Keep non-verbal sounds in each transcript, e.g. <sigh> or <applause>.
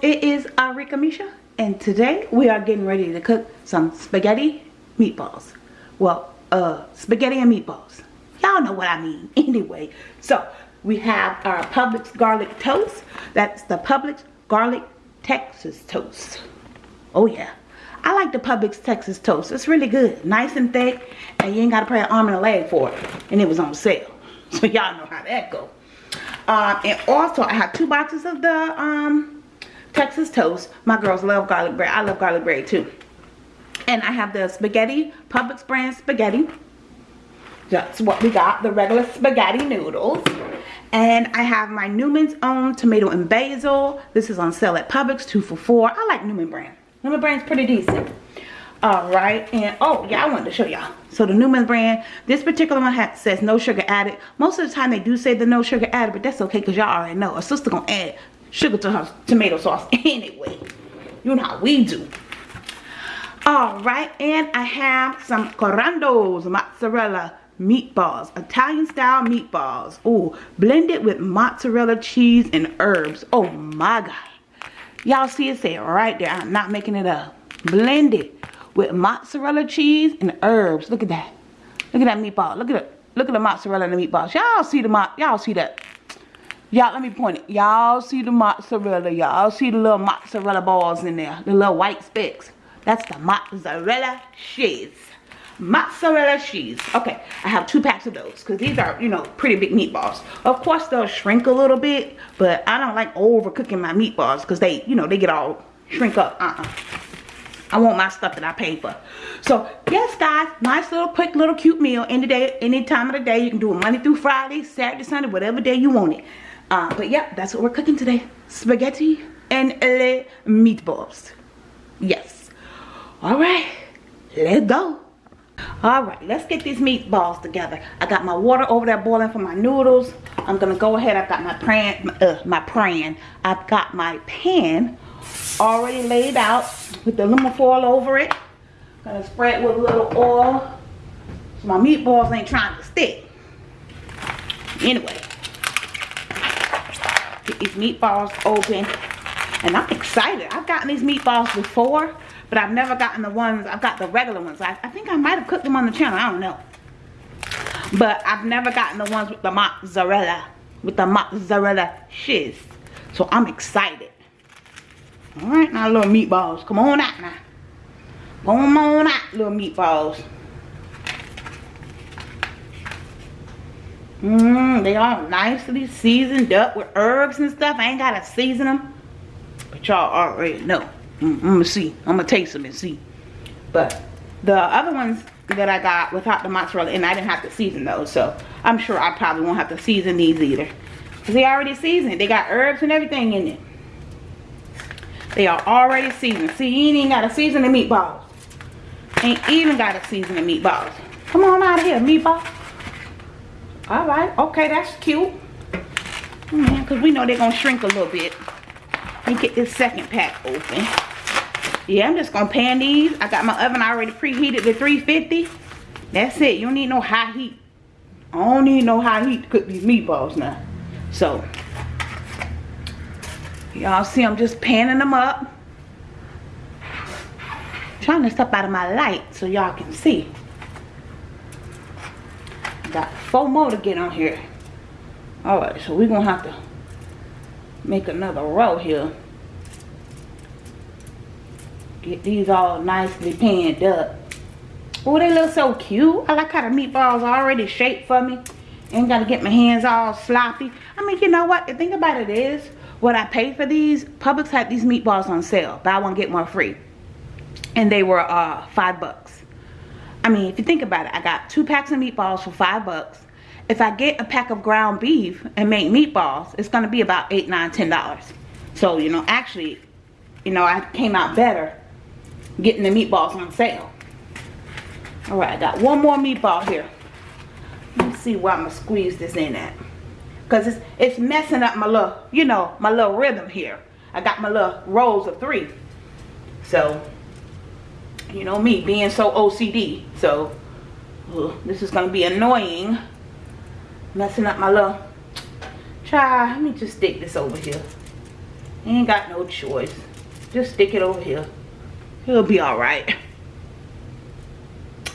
It is Arika Misha and today we are getting ready to cook some spaghetti meatballs. Well, uh, spaghetti and meatballs. Y'all know what I mean. <laughs> Anyway, so we have our Publix garlic toast. That's the Publix garlic Texas toast. Oh yeah. I like the Publix Texas toast. It's really good. Nice and thick and you ain't got to pay an arm and a leg for it. And it was on sale. <laughs> So y'all know how that go. Um, and also I have two boxes of the um, Texas toast. My girls love garlic bread. I love garlic bread too. And I have the spaghetti, Publix brand spaghetti. That's what we got, the regular spaghetti noodles. And I have my Newman's Own tomato and basil. This is on sale at Publix, two for four. I like Newman brand. Newman brand's pretty decent all right and oh yeah i wanted to show y'all so the newman brand this particular one has, says no sugar added most of the time they do say the no sugar added but that's okay because y'all already know a sister gonna add sugar to her tomato sauce <laughs> anyway you know how we do all right and i have some Carando's mozzarella meatballs italian style meatballs oh blended with mozzarella cheese and herbs oh my god y'all see it say right there i'm not making it up blended with mozzarella cheese and herbs. Look at that. Look at that meatball. Look at it. Look at the mozzarella and the meatballs. Y'all see the y'all see that. Y'all let me point it. Y'all see the mozzarella. Y'all see the little mozzarella balls in there. The little white specks. That's the mozzarella cheese. Mozzarella cheese. Okay, I have two packs of those because these are, you know, pretty big meatballs. Of course, they'll shrink a little bit, but I don't like overcooking my meatballs because they, you know, they get all shrink up. Uh-uh. I want my stuff that I paid for. So, yes, guys, nice little quick little cute meal any day, any time of the day. You can do it Monday through Friday, Saturday, Sunday, whatever day you want it. Uh, but yeah, that's what we're cooking today. Spaghetti and le meatballs. Yes. All right, let's go. All right, let's get these meatballs together. I got my water over there boiling for my noodles. I'm gonna go ahead. I've got my pan, uh, my pan. I've got my pan already laid out with the aluminum foil over it. Gonna spread with a little oil so my meatballs ain't trying to stick. Anyway, these meatballs open. And I'm excited. I've gotten these meatballs before, but I've never gotten the ones, I've got the regular ones. I, I think I might have cooked them on the channel, I don't know. But I've never gotten the ones with the mozzarella, with the mozzarella shiz. So I'm excited. All right, now little meatballs. Come on out now. Come on out, little meatballs. Mmm, they all nicely seasoned up with herbs and stuff. I ain't gotta season them. But y'all already know. Mm, I'm gonna see. I'm gonna taste them and see. But the other ones that I got without the mozzarella, and I didn't have to season those. So I'm sure I probably won't have to season these either. Because they already seasoned. They got herbs and everything in it. They are already seasoned. See, you ain't even got to season the meatballs. Ain't even got to season the meatballs. Come on out of here, meatball. Alright, okay, that's cute. Yeah, because we know they're to shrink a little bit. Let me get this second pack open. Yeah, I'm just to pan these. I got my oven already preheated to 350. That's it. You don't need no high heat. I don't need no high heat to cook these meatballs now. So, Y'all see I'm just panning them up. Trying to step out of my light so y'all can see. Got four more to get on here. Alright, so we're going to have to make another row here. Get these all nicely panned up. Oh, they look so cute. I like how the meatballs are already shaped for me. Ain't got to get my hands all sloppy. I mean, you know what? The thing about it is, what I paid for these, Publix had these meatballs on sale. Buy one, get one free. And they were uh, five bucks. I mean, if you think about it, I got two packs of meatballs for five bucks. If I get a pack of ground beef and make meatballs, it's going to be about eight, nine, ten dollars. So, you know, actually, you know, I came out better getting the meatballs on sale. Alright, I got one more meatball here. Let me see where I'm to squeeze this in at because it's it's messing up my little you know my little rhythm here i got my little rolls of three so you know me being so ocd so ugh, this is gonna be annoying messing up my little try let me just stick this over here Ain't got no choice. Just stick it over here. It'll be alright.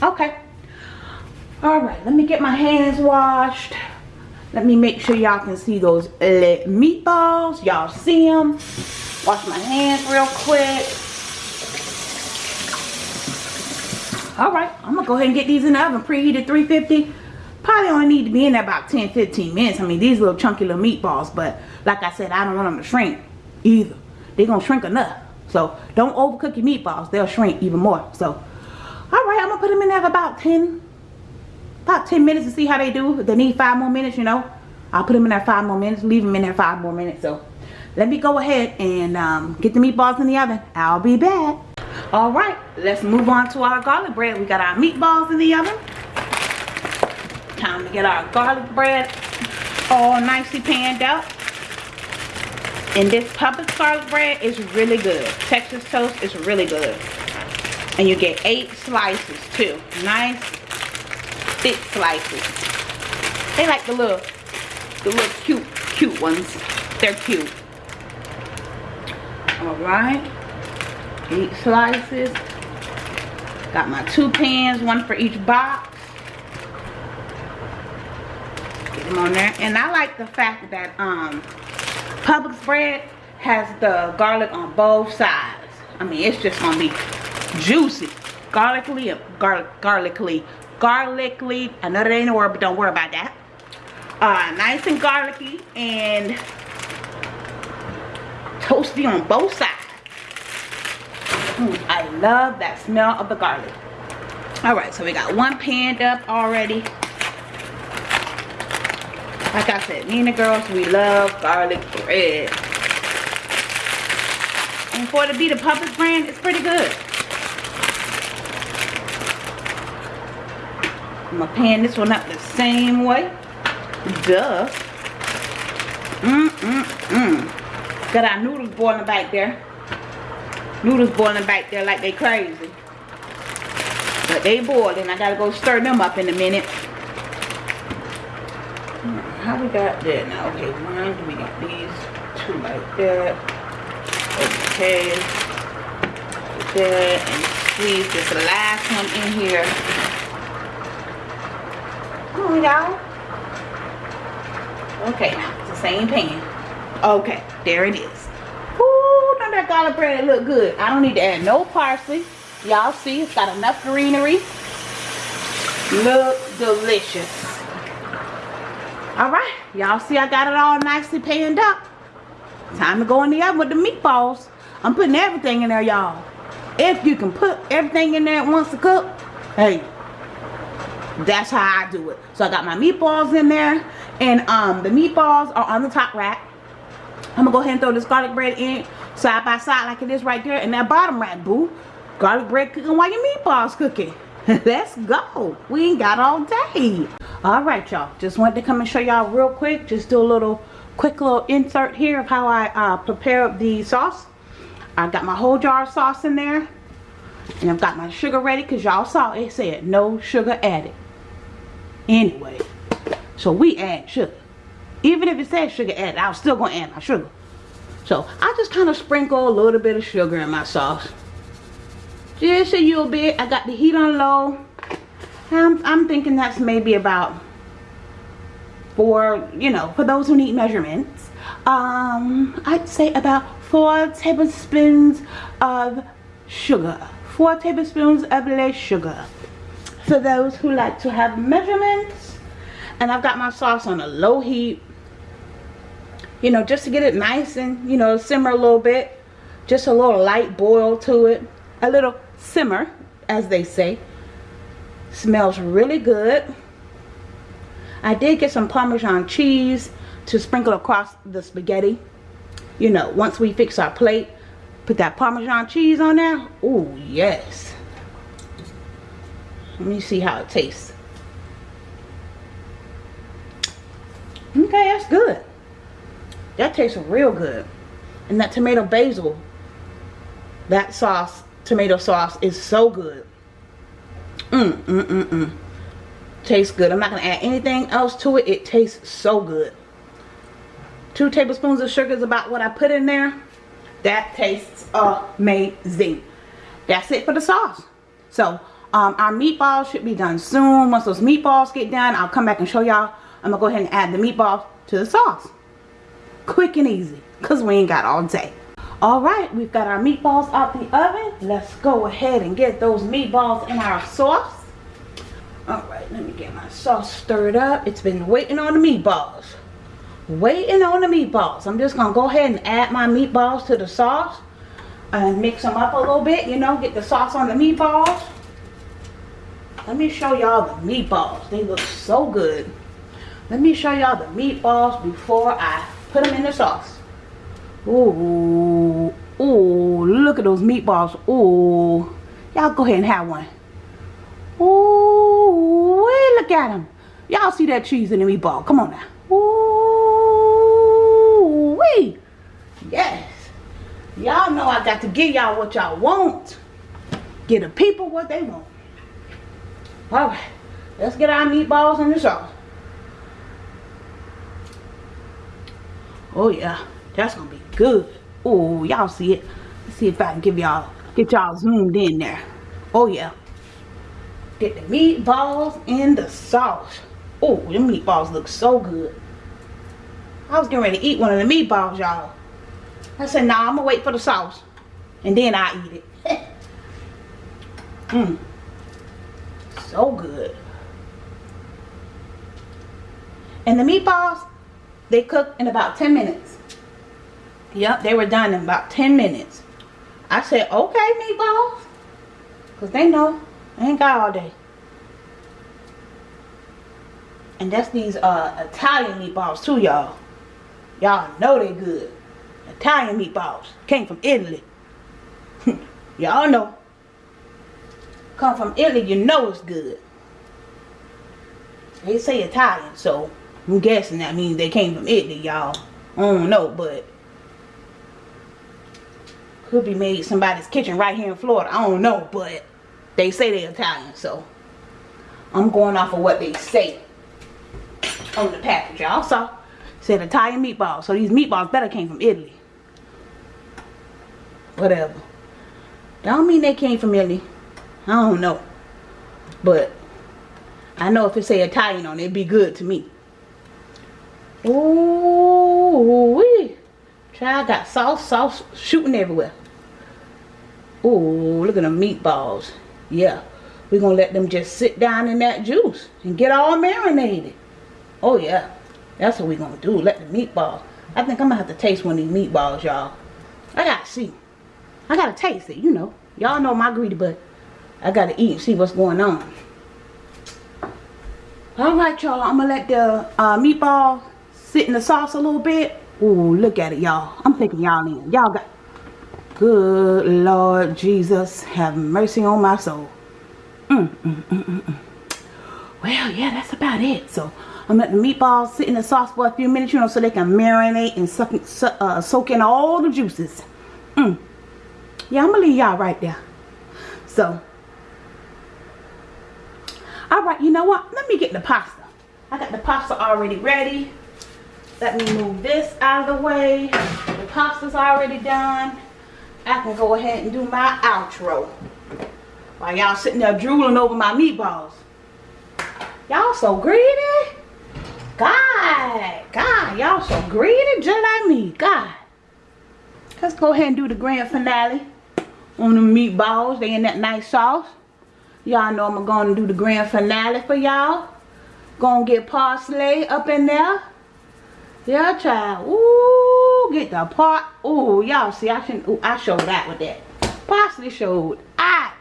Okay. Alright, let me get my hands washed. Let me make sure y'all can see those eh, meatballs. Y'all see them. Wash my hands real quick. Alright, I'm going to go ahead and get these in the oven. Preheated 350. Probably only need to be in there about 10-15 minutes. I mean, these little chunky little meatballs. But like I said, I don't want them to shrink either. They're to shrink enough. So don't overcook your meatballs. They'll shrink even more. So, alright, I'm going to put them in there for about 10 about 10 minutes to see how they do. If they need five more minutes, you know, I'll put them in there five more minutes. Leave them in there five more minutes. So let me go ahead and um, get the meatballs in the oven. I'll be back. All right, let's move on to our garlic bread. We got our meatballs in the oven. Time to get our garlic bread all nicely panned out. And this Publix garlic bread is really good. Texas toast is really good. And you get eight slices too. Nice thick slices. They like the little, the little cute, cute ones. They're cute. Alright. Eight slices. Got my two pans, one for each box. Get them on there. And I like the fact that um, Publix bread has the garlic on both sides. I mean, it's just to be juicy. Garlically, gar garlically garlicly. I know that ain't a word, but don't worry about that. Uh, nice and garlicky and toasty on both sides. I love that smell of the garlic. Alright, so we got one panned up already. Like I said, the girls, we love garlic bread. And for it to be the Publix brand, it's pretty good. I'm gonna pan this one up the same way. Duh. Mm, mm, mm. Got our noodles boiling back there. Noodles boiling back there like they crazy. But they boiling. I gotta go stir them up in a minute. How we got that now? Okay, one, we got these two like that. Okay. That and squeeze this last one in here y'all. Okay, now it's the same pan. Okay, there it is. That garlic bread look good? I don't need to add no parsley. Y'all see, it's got enough greenery. Look delicious. All right, y'all see I got it all nicely panned up. Time to go in the oven with the meatballs. I'm putting everything in there, y'all. If you can put everything in there at once to cook, hey, that's how I do it. So I got my meatballs in there. And um, the meatballs are on the top rack. I'm to go ahead and throw this garlic bread in side by side like it is right there. And that bottom rack, boo. Garlic bread cooking while your meatballs cooking. <laughs> Let's go. We ain't got all day. Alright, y'all. Just wanted to come and show y'all real quick. Just do a little quick little insert here of how I uh, prepare the sauce. I got my whole jar of sauce in there. And I've got my sugar ready because y'all saw it said no sugar added anyway. So we add sugar. Even if it says sugar added, I was still going to add my sugar. So I just kind of sprinkle a little bit of sugar in my sauce. Just a little bit. I got the heat on low. I'm, I'm thinking that's maybe about for, you know, for those who need measurements. Um, I'd say about four tablespoons of sugar. Four tablespoons of less sugar for those who like to have measurements and I've got my sauce on a low heat you know just to get it nice and you know simmer a little bit. Just a little light boil to it. A little simmer as they say. Smells really good. I did get some Parmesan cheese to sprinkle across the spaghetti. You know once we fix our plate put that Parmesan cheese on there. Oh yes. Let me see how it tastes. Okay, that's good. That tastes real good. And that tomato basil, that sauce, tomato sauce is so good. Mmm, mmm, mmm, mmm. Tastes good. I'm not going to add anything else to it. It tastes so good. Two tablespoons of sugar is about what I put in there. that tastes amazing that's it for the sauce so um, our meatballs should be done soon once those meatballs get done I'll come back and show y'all I'm gonna go ahead and add the meatballs to the sauce quick and easy because we ain't got all day. Alright we've got our meatballs out the oven. Let's go ahead and get those meatballs in our sauce. Alright let me get my sauce stirred up. It's been waiting on the meatballs. Waiting on the meatballs. I'm just gonna go ahead and add my meatballs to the sauce and mix them up a little bit you know get the sauce on the meatballs. Let me show y'all the meatballs. They look so good. Let me show y'all the meatballs before I put them in the sauce Ooh, ooh, look at those meatballs. Ooh, y'all go ahead and have one. Ooh, look at them. Y'all see that cheese in the meatball. Come on now. Ooh, wee. Yes. Y'all know I got to give y'all what y'all want. Give the people what they want. All right. Let's get our meatballs in the sauce. Oh, yeah. That's to be good. Oh, y'all see it. Let's see if I can give y'all, get y'all zoomed in there. Oh, yeah. Get the meatballs in the sauce. Oh, the meatballs look so good. I was getting ready to eat one of the meatballs, y'all. I said, nah, I'm to wait for the sauce. And then I eat it. Mmm. <laughs> so good. And the meatballs, they cook in about 10 minutes. Yep, they were done in about 10 minutes. I said, okay, meatballs. Because they know I ain't got all day. And that's these uh, Italian meatballs too, y'all. Y'all know they good. Italian meatballs. Came from Italy. <laughs> y'all know. Come from Italy, you know it's good. They say Italian, so I'm guessing that means they came from Italy, y'all. I don't know, but could be made somebody's kitchen right here in Florida. I don't know, but they say they're Italian, so I'm going off of what they say on the package, y'all. So, said Italian meatballs. So these meatballs better came from Italy. Whatever. Don't mean they came from Italy. I don't know. But I know if it say Italian on it, it'd be good to me. Ooh, wee. Child got sauce, sauce shooting everywhere. Ooh, look at the meatballs. Yeah, we're going to let them just sit down in that juice and get all marinated. Oh, yeah. That's what we're going to do. Let the meatballs. I think I'm going to have to taste one of these meatballs, y'all. I got to see. I got to taste it, you know. Y'all know my greedy, but I got to eat and see what's going on. Alright, y'all. I'm going to let the uh, meatball sit in the sauce a little bit. Ooh, look at it, y'all. I'm taking y'all in. Y'all got Good Lord Jesus, have mercy on my soul. Mm, mm, mm, mm, mm. well, yeah, that's about it. So, I'm letting the meatballs sit in the sauce for a few minutes, you know, so they can marinate and suck, uh, soak in all the juices. Mm. Yeah, I'm going to leave y'all right there. So, alright, you know what? Let me get the pasta. I got the pasta already ready. Let me move this out of the way. The pasta's already done. I can go ahead and do my outro. While y'all sitting there drooling over my meatballs. Y'all so greedy. God, God, y'all so greedy just like me. God. Let's go ahead and do the grand finale on the meatballs. They in that nice sauce. Y'all know I'm going to do the grand finale for y'all. Gonna get parsley up in there. Yeah, child. Ooh, get the pot. Ooh, y'all see, I can. Ooh, I showed that with that. Parsley showed. I.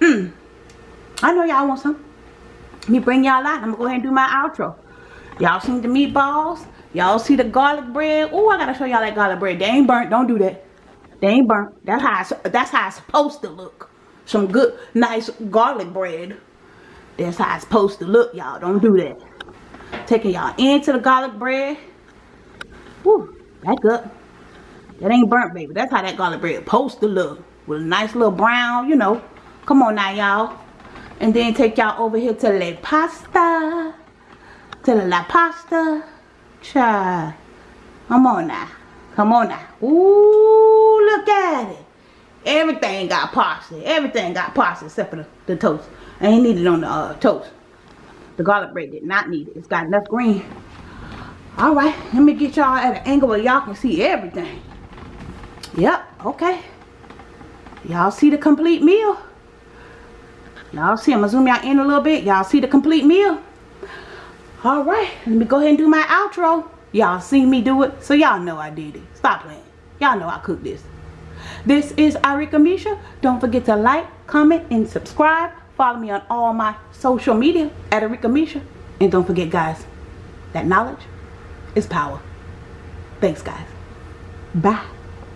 Mm. I know y'all want some. Let me bring y'all out. I'm gonna go ahead and do my outro. Y'all seen the meatballs? Y'all see the garlic bread? Ooh, I gotta show y'all that garlic bread. They ain't burnt. Don't do that. They ain't burnt. That's how. It's, that's how it's supposed to look. Some good, nice garlic bread. That's how it's supposed to look, y'all. Don't do that. Taking y'all into the garlic bread. Woo, back up. That ain't burnt, baby. That's how that garlic bread supposed to look. With a nice little brown, you know. Come on now, y'all. And then take y'all over here to the pasta. To the la pasta. Child. Come on now. Come on now. Ooh, look at it. Everything got parsley. Everything got parsley except for the, the toast. I ain't need it on the uh, toast. The garlic bread did not need it. It's got enough green. Alright, let me get y'all at an angle where y'all can see everything. Yep, okay. Y'all see the complete meal? Y'all see, I'm gonna zoom y'all in a little bit. Y'all see the complete meal? Alright, let me go ahead and do my outro. Y'all seen me do it, so y'all know I did it. Stop playing. Y'all know I cooked this. This is Arika Misha. Don't forget to like, comment, and subscribe. Follow me on all my social media at Arika Misha. And don't forget, guys, that knowledge is power. Thanks, guys. Bye.